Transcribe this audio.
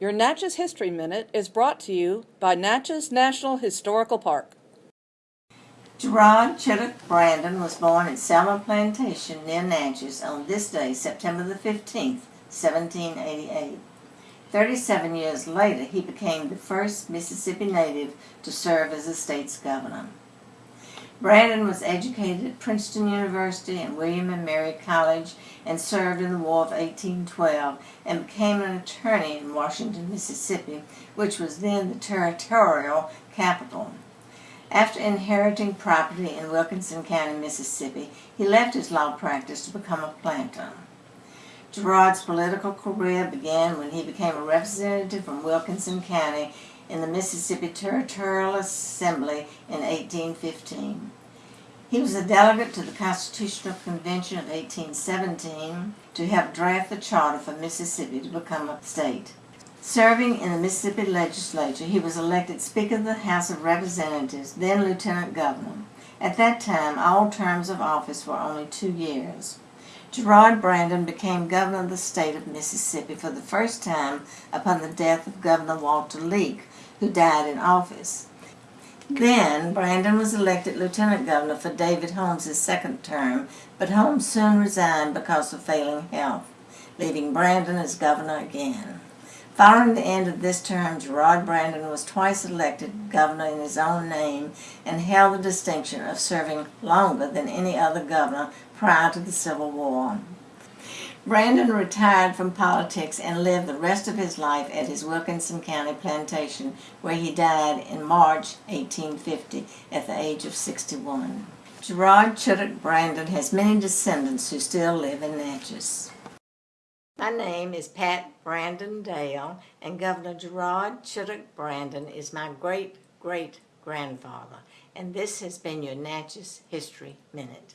Your Natchez History Minute is brought to you by Natchez National Historical Park. Gerard Chittocque Brandon was born at Selma Plantation near Natchez on this day, September the 15th, 1788. Thirty-seven years later, he became the first Mississippi native to serve as the state's governor. Brandon was educated at Princeton University and William and Mary College and served in the War of 1812 and became an attorney in Washington, Mississippi, which was then the territorial capital. After inheriting property in Wilkinson County, Mississippi, he left his law practice to become a planter. Gerard's political career began when he became a representative from Wilkinson County in the Mississippi Territorial Assembly in 1815. He was a delegate to the Constitutional Convention of 1817 to help draft the charter for Mississippi to become a state. Serving in the Mississippi legislature, he was elected Speaker of the House of Representatives, then Lieutenant Governor. At that time, all terms of office were only two years. Gerard Brandon became governor of the state of Mississippi for the first time upon the death of Governor Walter Leake, who died in office. Then, Brandon was elected lieutenant governor for David Holmes' second term, but Holmes soon resigned because of failing health, leaving Brandon as governor again. Following the end of this term, Gerard Brandon was twice elected governor in his own name and held the distinction of serving longer than any other governor prior to the Civil War. Brandon retired from politics and lived the rest of his life at his Wilkinson County plantation, where he died in March 1850 at the age of 61. Gerard Chittocque Brandon has many descendants who still live in Natchez. My name is Pat Brandon Dale, and Governor Gerard Chittocque Brandon is my great great grandfather, and this has been your Natchez History Minute.